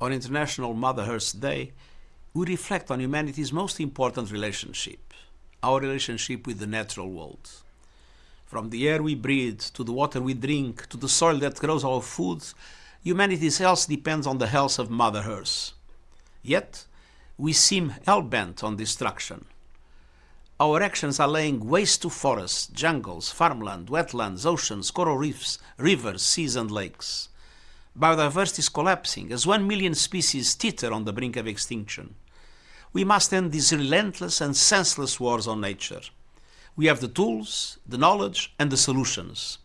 on International Mother Earth Day, we reflect on humanity's most important relationship, our relationship with the natural world. From the air we breathe, to the water we drink, to the soil that grows our food, humanity's health depends on the health of Mother Earth. Yet, we seem hell-bent on destruction. Our actions are laying waste to forests, jungles, farmland, wetlands, oceans, coral reefs, rivers, seas and lakes. Biodiversity is collapsing as one million species teeter on the brink of extinction. We must end these relentless and senseless wars on nature. We have the tools, the knowledge and the solutions.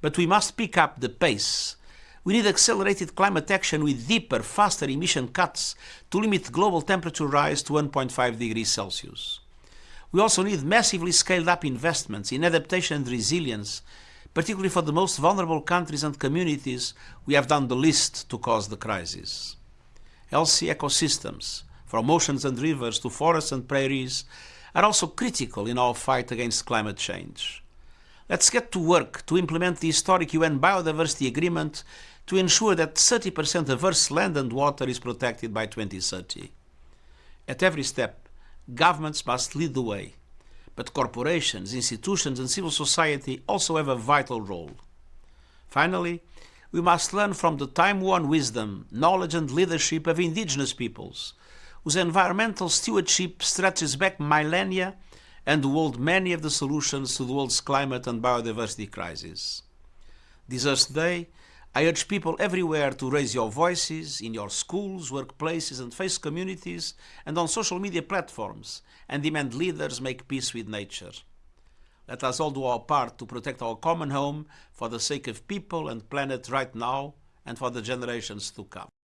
But we must pick up the pace. We need accelerated climate action with deeper, faster emission cuts to limit global temperature rise to 1.5 degrees Celsius. We also need massively scaled up investments in adaptation and resilience, particularly for the most vulnerable countries and communities we have done the least to cause the crisis. Healthy ecosystems, from oceans and rivers to forests and prairies, are also critical in our fight against climate change. Let's get to work to implement the historic UN Biodiversity Agreement to ensure that 30% of Earth's land and water is protected by 2030. At every step, governments must lead the way, but corporations, institutions and civil society also have a vital role. Finally, we must learn from the time-worn wisdom, knowledge and leadership of indigenous peoples, whose environmental stewardship stretches back millennia and hold many of the solutions to the world's climate and biodiversity crisis. This Earth Day, I urge people everywhere to raise your voices in your schools, workplaces and faith communities and on social media platforms and demand leaders make peace with nature. Let us all do our part to protect our common home for the sake of people and planet right now and for the generations to come.